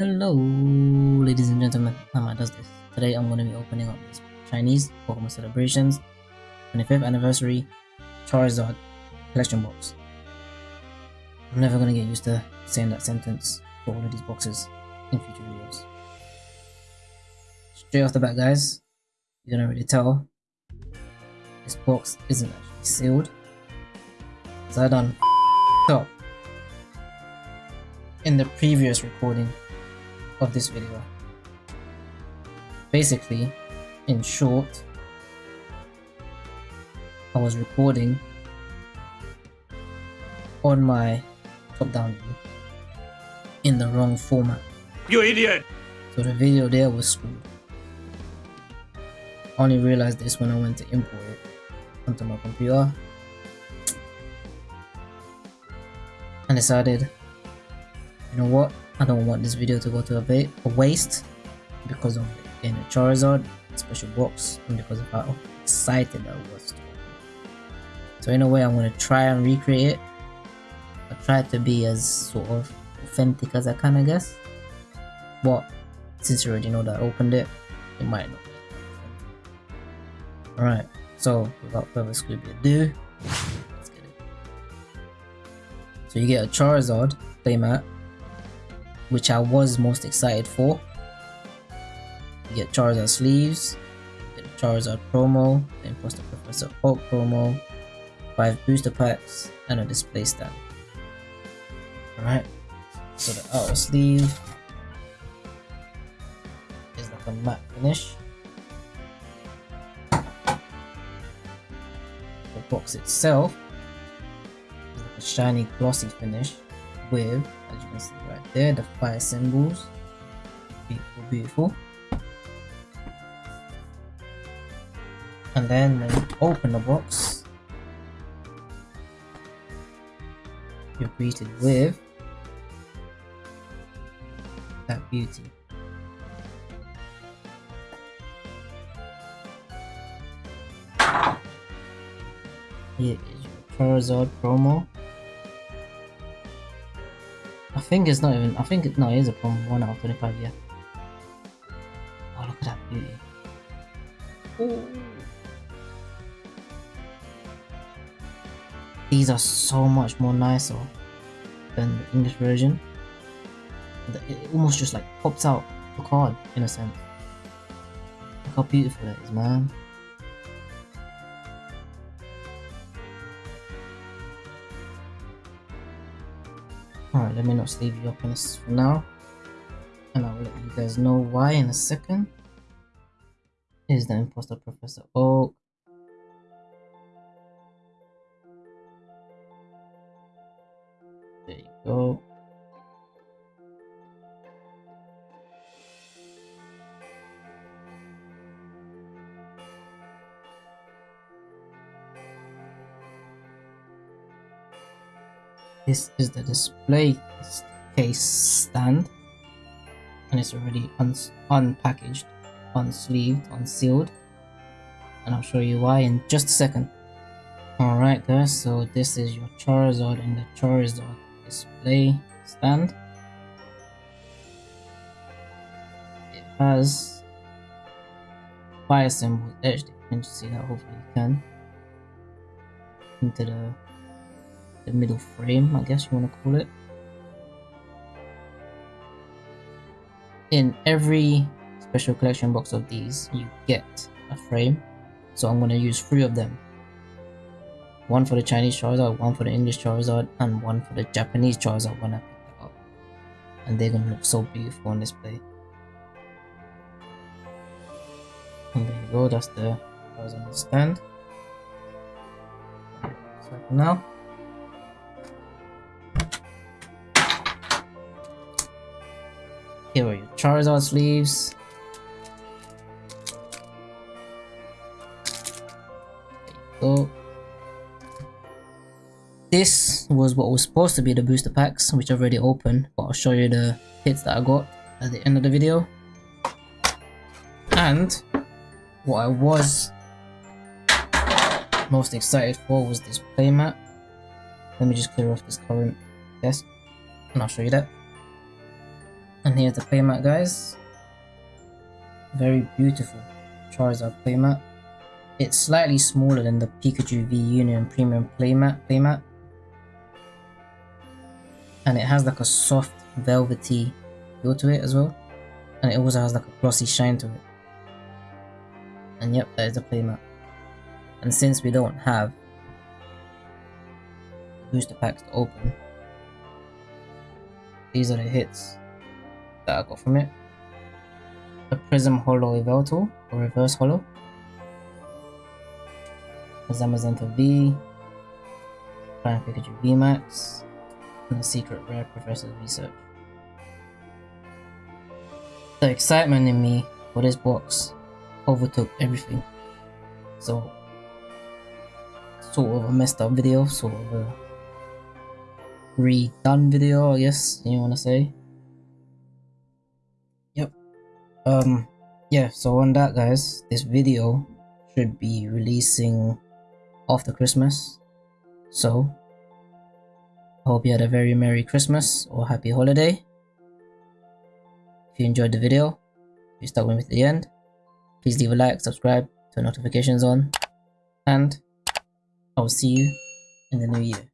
Hello, ladies and gentlemen. Nama does this. Today I'm going to be opening up this Chinese Pokemon Celebrations 25th Anniversary Charizard collection box. I'm never going to get used to saying that sentence for all of these boxes in future videos. Straight off the bat, guys, you can already tell this box isn't actually sealed. So I done up in the previous recording of this video. Basically, in short, I was recording on my top-down view in the wrong format. You idiot! So the video there was screwed. I only realized this when I went to import it onto my computer and decided, you know what, I don't want this video to go to a, a waste because of getting a Charizard special box and because of how excited I was. So in a way I'm to try and recreate it. I try to be as sort of authentic as I can I guess. But since you already know that I opened it, it might not Alright, so without further ado, let's get it. So you get a Charizard playmat which I was most excited for. Get Charizard sleeves, get Charizard promo, the Imposter Professor Oak promo, 5 booster packs, and a display stand. Alright, so the outer sleeve is like a matte finish. The box itself is like a shiny glossy finish with, see right there, the fire symbols. Beautiful, beautiful. And then when you open the box, you're greeted with that beauty. Here is your Charizard promo. I think it's not even, I think, it, no, it is a promo, 1 out of 25, yeah. Oh, look at that beauty. Ooh. These are so much more nicer than the English version. It almost just like pops out the card, in a sense. Look how beautiful that is, man. Alright, let me not leave you up in this for now. And I'll let you guys know why in a second. Is the imposter Professor Oak. This is the display case stand and it's already un unpackaged, unsleeved, unsealed and I'll show you why in just a second. Alright guys, so this is your Charizard in the Charizard display stand. It has fire symbols etched, you can see that hopefully you can, into the the middle frame, I guess you want to call it. In every special collection box of these, you get a frame. So I'm going to use three of them. One for the Chinese Charizard, one for the English Charizard, and one for the Japanese Charizard when I pick it up. And they're going to look so beautiful on display. And there you go, that's the Charizard stand. So now, Charizard sleeves. You. This was what was supposed to be the booster packs, which I've already opened, but I'll show you the hits that I got at the end of the video. And what I was most excited for was this playmat. Let me just clear off this current desk and I'll show you that. And here's the playmat guys. Very beautiful Charizard playmat. It's slightly smaller than the Pikachu V Union Premium playmat playmat. And it has like a soft velvety feel to it as well. And it also has like a glossy shine to it. And yep, that is the playmat. And since we don't have booster packs to open, these are the hits that I got from it. The Prism Holo Yveltal, or Reverse Holo. The Zamazenta V, Flying Pikachu VMAX, and the Secret Rare Professor's Research. The excitement in me for this box overtook everything. So, sort of a messed up video, sort of a redone video, I guess you want to say. Um, yeah, so on that, guys, this video should be releasing after Christmas. So, I hope you had a very Merry Christmas or Happy Holiday. If you enjoyed the video, if you stuck with me to the end, please leave a like, subscribe, turn notifications on, and I will see you in the new year.